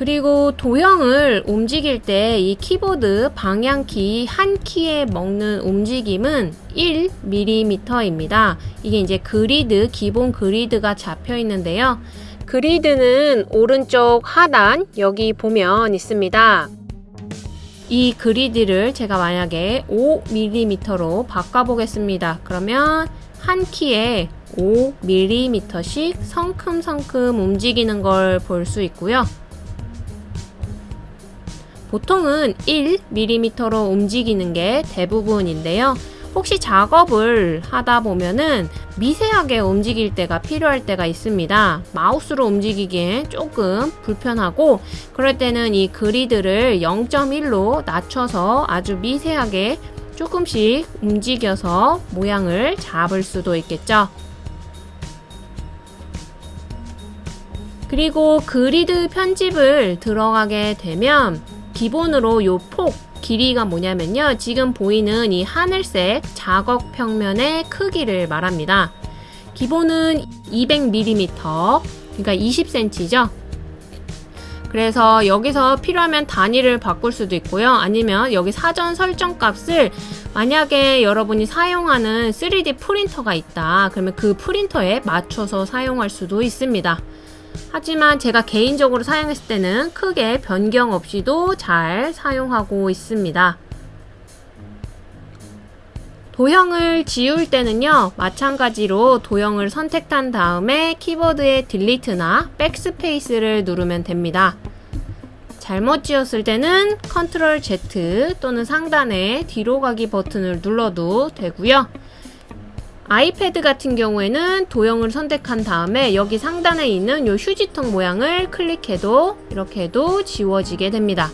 그리고 도형을 움직일 때 이 키보드 방향키 한 키에 먹는 움직임은 1mm입니다. 이게 이제 그리드, 기본 그리드가 잡혀 있는데요. 그리드는 오른쪽 하단 여기 보면 있습니다. 이 그리드를 제가 만약에 5mm로 바꿔보겠습니다. 그러면 한 키에 5mm씩 성큼성큼 움직이는 걸 볼 수 있고요. 보통은 1mm로 움직이는 게 대부분인데요. 혹시 작업을 하다 보면은 미세하게 움직일 때가 필요할 때가 있습니다. 마우스로 움직이기엔 조금 불편하고 그럴 때는 이 그리드를 0.1로 낮춰서 아주 미세하게 조금씩 움직여서 모양을 잡을 수도 있겠죠. 그리고 그리드 편집을 들어가게 되면 기본으로 요 폭 길이가 뭐냐면요. 지금 보이는 이 하늘색 작업 평면의 크기를 말합니다. 기본은 200mm, 그러니까 20cm죠. 그래서 여기서 필요하면 단위를 바꿀 수도 있고요. 아니면 여기 사전 설정 값을 만약에 여러분이 사용하는 3D 프린터가 있다. 그러면 그 프린터에 맞춰서 사용할 수도 있습니다. 하지만 제가 개인적으로 사용했을 때는 크게 변경 없이도 잘 사용하고 있습니다. 도형을 지울 때는요 마찬가지로 도형을 선택한 다음에 키보드의 delete나 backspace를 누르면 됩니다 잘못 지웠을 때는 control Z 또는 상단의 뒤로 가기 버튼을 눌러도 되고요 아이패드 같은 경우에는 도형을 선택한 다음에 여기 상단에 있는 이 휴지통 모양을 클릭해도 이렇게 해도 지워지게 됩니다.